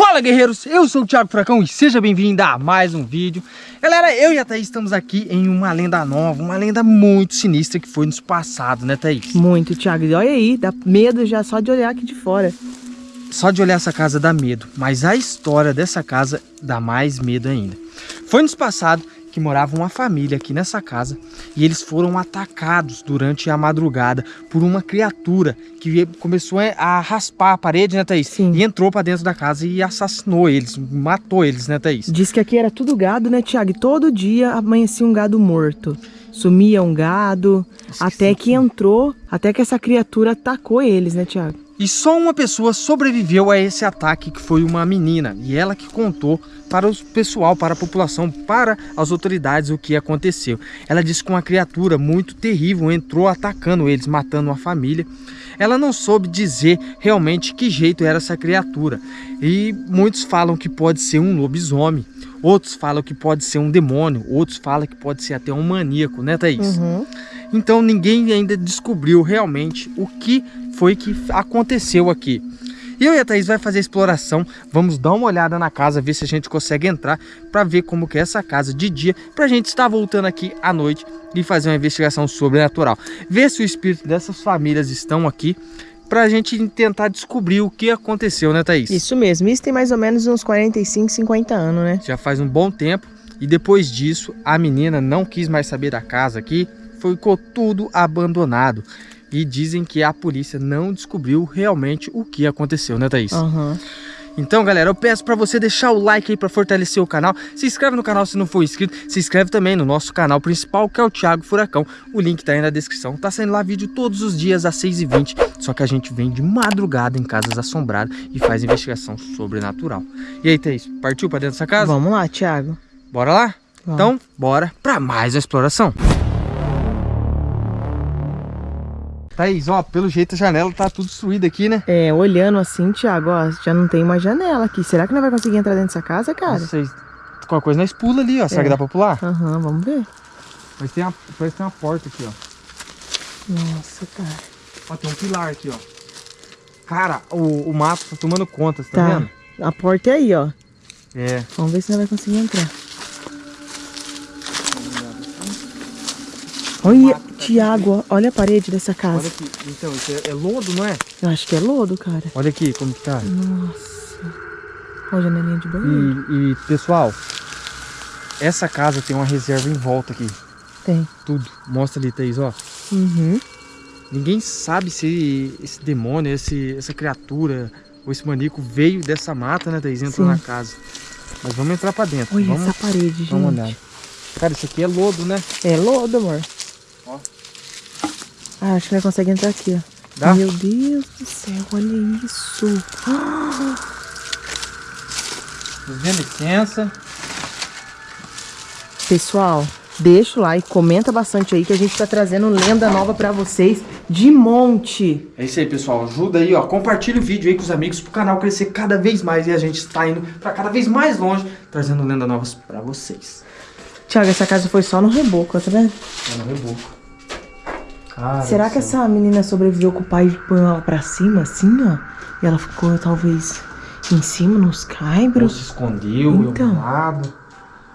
Fala guerreiros, eu sou o Thiago Furacão e seja bem-vindo a mais um vídeo. Galera, eu e a Thaís estamos aqui em uma lenda nova, uma lenda muito sinistra que foi nos passado, né Thaís? Muito, Thiago, e olha aí, dá medo já só de olhar aqui de fora. Só de olhar essa casa dá medo, mas a história dessa casa dá mais medo ainda. Foi nos passado que morava uma família aqui nessa casa e eles foram atacados durante a madrugada por uma criatura que começou a raspar a parede, né, Thaís? Sim. E entrou para dentro da casa e assassinou eles, matou eles, né, Thaís? Diz que aqui era tudo gado, né, Tiago? todo dia amanhecia um gado morto. Sumia um gado, até que entrou, até que essa criatura atacou eles, né, Tiago? E só uma pessoa sobreviveu a esse ataque, que foi uma menina. E ela que contou para o pessoal, para a população, para as autoridades o que aconteceu. Ela disse que uma criatura muito terrível entrou atacando eles, matando a família. Ela não soube dizer realmente que jeito era essa criatura. E muitos falam que pode ser um lobisomem. Outros falam que pode ser um demônio. Outros falam que pode ser até um maníaco, né, Thaís? Uhum. Então ninguém ainda descobriu realmente o que foi que aconteceu aqui. Eu e a Thaís vai fazer a exploração, vamos dar uma olhada na casa, ver se a gente consegue entrar para ver como que é essa casa de dia, para a gente estar voltando aqui à noite e fazer uma investigação sobrenatural. Ver se o espírito dessas famílias estão aqui, para a gente tentar descobrir o que aconteceu, né Thaís? Isso mesmo, isso tem mais ou menos uns 45, 50 anos, né? Já faz um bom tempo e depois disso a menina não quis mais saber da casa aqui, ficou tudo abandonado e dizem que a polícia não descobriu realmente o que aconteceu, né Thaís? Uhum. Então, galera, eu peço para você deixar o like aí para fortalecer o canal. Se inscreve no canal se não for inscrito. Se inscreve também no nosso canal principal, que é o Thiago Furacão. O link tá aí na descrição. Tá saindo lá vídeo todos os dias às 6h20. Só que a gente vem de madrugada em casas assombradas e faz investigação sobrenatural. E aí, Thaís, partiu para dentro dessa casa? Vamos lá, Thiago. Bora lá? Vamos. Então, bora para mais a exploração. Thaís, ó, pelo jeito a janela tá tudo destruída aqui, né? É, olhando assim, Thiago, ó, já não tem mais janela aqui. Será que não vai conseguir entrar dentro dessa casa, cara? Não sei. Qualquer coisa nós pula ali, ó. Será é. que dá pra pular? Aham, uhum, vamos ver. Mas tem uma, parece que tem uma porta aqui, ó. Nossa, cara. Ó, tem um pilar aqui, ó. Cara, o, o mato tá tomando conta, você tá, tá vendo? A porta é aí, ó. É. Vamos ver se ela vai conseguir entrar. Olha, Tiago, olha a parede dessa casa. Olha aqui, então, isso é, é, lodo, não é? Eu acho que é lodo, cara. Olha aqui como que tá. Nossa. Olha a janelinha de banheiro. E, e, pessoal, essa casa tem uma reserva em volta aqui. Tem. Tudo. Mostra ali, Thaís, ó. Uhum. Ninguém sabe se esse demônio, esse, essa criatura ou esse maníaco veio dessa mata, né, Thaís? Entrou Sim. na casa. Mas vamos entrar pra dentro. Olha vamos, essa parede, gente. Vamos olhar. Cara, isso aqui é lodo, né? É lodo, amor. Ah, acho que nós consegue entrar aqui, ó. Dá? Meu Deus do céu, olha isso. Dê licença. Pessoal, deixa o like, comenta bastante aí que a gente tá trazendo lenda nova pra vocês de monte. É isso aí, pessoal. Ajuda aí, ó. Compartilha o vídeo aí com os amigos pro canal crescer cada vez mais e a gente está indo pra cada vez mais longe trazendo lendas novas pra vocês. Tiago, essa casa foi só no reboco, tá vendo? É no reboco. Cara Será que essa menina sobreviveu com o pai põe ela pra cima, assim, ó? E ela ficou, talvez, em cima, nos caibros? Ou se escondeu então. em lado.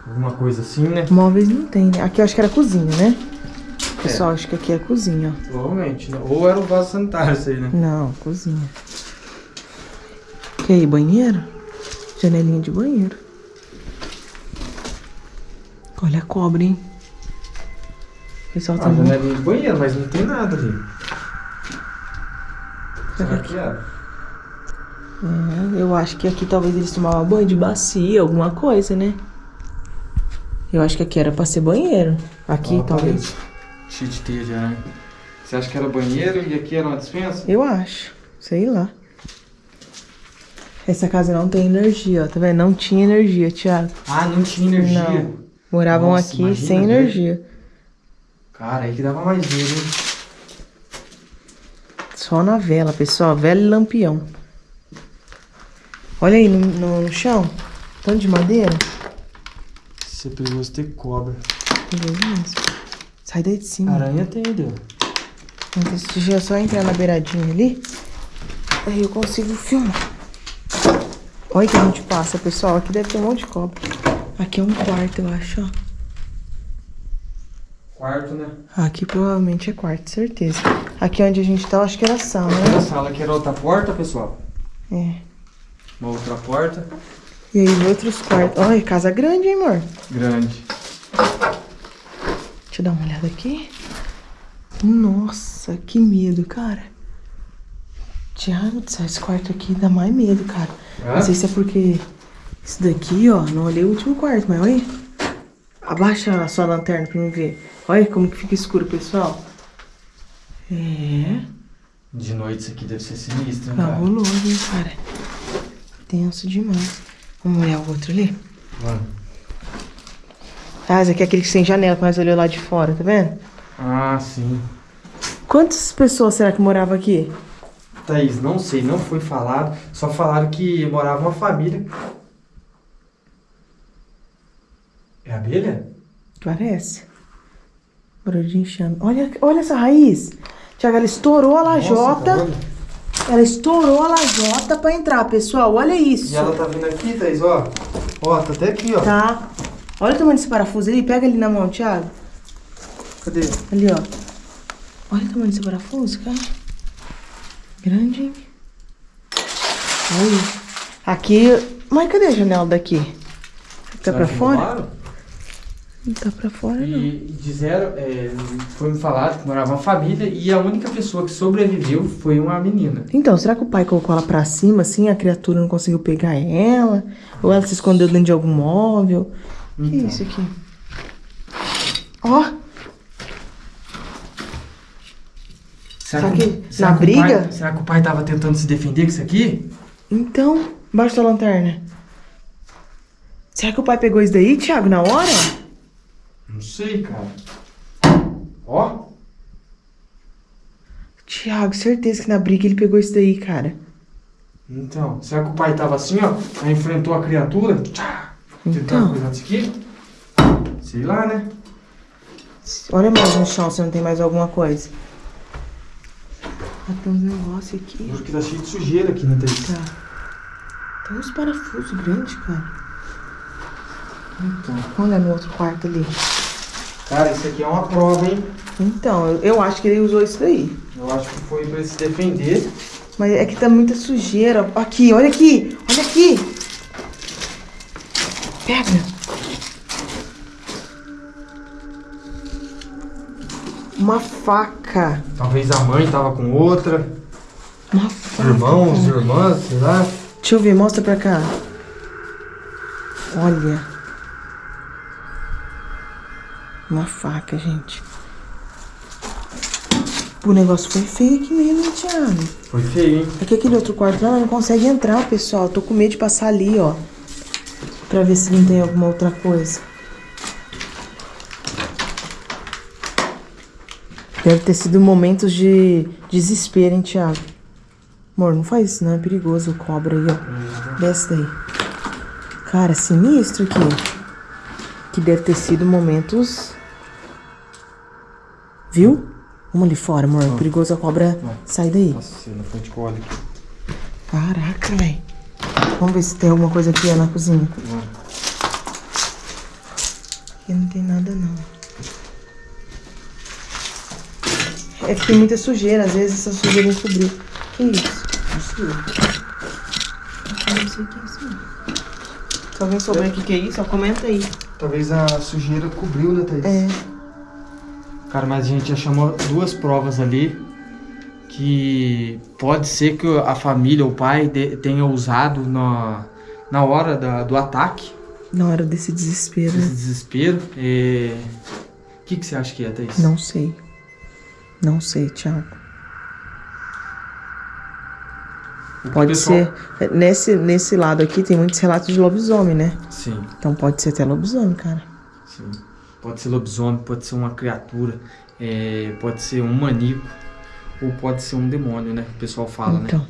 Alguma coisa assim, né? Móveis não tem, né? Aqui eu acho que era cozinha, né? É. Pessoal, acho que aqui é cozinha, ó. Provavelmente, né? Ou era o vaso sanitário isso aí, né? Não, cozinha. Que aí, banheiro? Janelinha de banheiro. Olha a cobra, hein? Pessoal tá. Ah, janelinha de banheiro, mas não tem nada ali. Será que era? É, eu acho que aqui talvez eles tomavam banho de bacia, alguma coisa, né? Eu acho que aqui era pra ser banheiro. Aqui, talvez. Cheio de já, né? Você acha que era banheiro e aqui era uma dispensa? Eu acho. Sei lá. Essa casa não tem energia, ó. Tá vendo? Não tinha energia, Thiago. Ah, não tinha energia? Não. Moravam Nossa, aqui sem energia. Cara, aí que dava mais medo, hein? Só na vela, pessoal. Vela e lampião. Olha aí no, no, no chão. Tanto de madeira. Isso é perigoso ter cobra. Perigoso Sai daí de cima. Aranha tem, deu. Deixa eu só entrar na beiradinha ali. Aí eu consigo filmar. Olha que a gente passa, pessoal. Aqui deve ter um monte de cobra. Aqui é um quarto, eu acho, ó. Quarto, né? Aqui provavelmente é quarto, certeza. Aqui onde a gente tá, eu acho que era sala, né? A sala aqui era outra porta, pessoal. É. Uma outra porta. E aí, outros quartos. Olha, casa grande, hein, amor? Grande. Deixa eu dar uma olhada aqui. Nossa, que medo, cara. Tiago, esse quarto aqui dá mais medo, cara. Hã? Não sei se é porque isso daqui, ó, não olhei o último quarto, mas olha. Abaixa a sua lanterna pra mim ver. Olha como que fica escuro, pessoal. É. De noite isso aqui deve ser sinistro, hein, Tá cara? Cabuloso, hein, cara. Tenso demais. Vamos olhar o outro ali? Vamos. Ah, esse aqui é aquele que tem janela que nós olhou lá de fora, tá vendo? Ah, sim. Quantas pessoas será que moravam aqui? Thaís, não sei, não foi falado. Só falaram que morava uma família. É abelha? Parece. Barulho de enxame. Olha, olha essa raiz. Tiago, ela estourou a lajota. Nossa, olha. ela estourou a lajota pra entrar, pessoal. Olha isso. E ela tá vindo aqui, Thaís, ó. Ó, tá até aqui, ó. Tá. Olha o tamanho desse parafuso ali. Pega ele na mão, Thiago. Cadê? Ali, ó. Olha o tamanho desse parafuso, cara. Grande, hein? Olha. Aqui. Mas cadê a janela daqui? Tá Será pra fora? roubaram? Não tá pra fora, não. E disseram, é, foi me falado que morava uma família e a única pessoa que sobreviveu foi uma menina. Então, será que o pai colocou ela pra cima, assim, a criatura não conseguiu pegar ela? Ou ela se escondeu dentro de algum móvel? O que é Então. isso aqui? Ó, Será que na será que o briga? pai- será que o pai tava tentando se defender com isso aqui? então, embaixo da lanterna. Será que o pai pegou isso daí, Thiago, na hora? Não sei, cara. Ó. Thiago, certeza que na briga ele pegou isso daí, cara. Então, será que o pai tava assim, ó? Aí enfrentou a criatura? Tchá! Então. coisar disso aqui? Sei lá, né? Olha mais no chão se não tem mais alguma coisa. Ah, tem uns negócios aqui. Juro que tá cheio de sujeira aqui, né, Thaís? Tá. Tem uns parafusos grandes, cara. Então. Olha no outro quarto ali. Cara, isso aqui é uma prova, hein? Então, eu, eu acho que ele usou isso daí. Eu acho que foi pra ele se defender. Mas é que tá muita sujeira. Aqui, olha aqui. Olha aqui. Pega. Uma faca. Talvez a mãe tava com outra. Uma faca. irmãos, irmãs, sei lá. Deixa eu ver, mostra pra cá. Olha. Uma faca, gente. O negócio foi feio aqui mesmo, hein, Thiago? Foi feio, hein? É que aquele outro quarto lá não consegue entrar, pessoal. Tô com medo de passar ali, ó. Pra ver se não tem alguma outra coisa. Deve ter sido momentos de desespero, hein, Thiago? Amor, não faz isso, não. É perigoso o cobra aí, ó. Desce daí. Cara, sinistro aqui. Que deve ter sido momentos... Viu? Vamos ali fora, amor. É perigoso a cobra Ó. sair daí. Nossa, na frente com aqui. Caraca, velho. Vamos ver se tem alguma coisa aqui ó, na cozinha. Aqui não tem nada, não. É que tem muita sujeira. Às vezes essa sujeira encobriu. Que isso? Não sei. Eu não sei o que é isso, não. Se alguém souber o que que é isso, ó, comenta aí. Talvez a sujeira cobriu, né, Thaís? É. Cara, mas a gente já chamou duas provas ali que pode ser que a família, o pai, de- tenha usado na, na hora da- do ataque, Na hora desse desespero, esse né? desespero. É... O que, que você acha que é, Thaís? Não sei. Não sei, Thiago. O Pode pessoal- ser. Nesse, nesse lado aqui tem muitos relatos de lobisomem, né? Sim, Então pode ser até lobisomem, cara. sim. Pode ser lobisomem, pode ser uma criatura, é, pode ser um maníaco, ou pode ser um demônio, né? O pessoal fala, né? Então,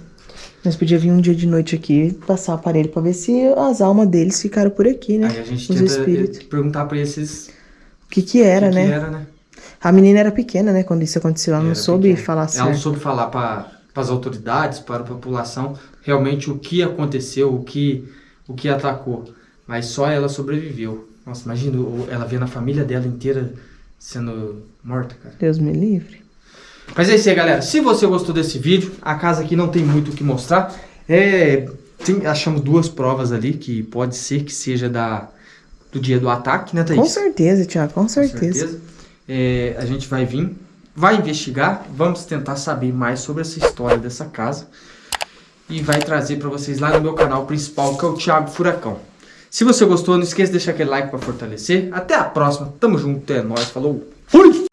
nós podíamos vir um dia de noite aqui, passar o aparelho pra ver se as almas deles ficaram por aqui, né? Aí a gente Os tenta espíritos. eh, perguntar pra esses O que que era, o que né? que era, né? A menina era pequena, né? Quando isso aconteceu, ela não soube pequeno. falar Ela não certo. soube falar pra para as autoridades, para a população, realmente o que aconteceu, o que, o que atacou. Mas só ela sobreviveu. Nossa, imagina ela vendo a família dela inteira sendo morta, cara. Deus me livre. Mas é isso aí, galera. Se você gostou desse vídeo, a casa aqui não tem muito o que mostrar. É, tem, achamos duas provas ali, que pode ser que seja da, do dia do ataque, né, Thaís? Com certeza, Tiago, com certeza. Com certeza. É, a gente vai vir, vai investigar, vamos tentar saber mais sobre essa história dessa casa. E vai trazer para vocês lá no meu canal principal, que é o Thiago Furacão. Se você gostou, não esqueça de deixar aquele like para fortalecer. Até a próxima, tamo junto, é nóis, falou, fui!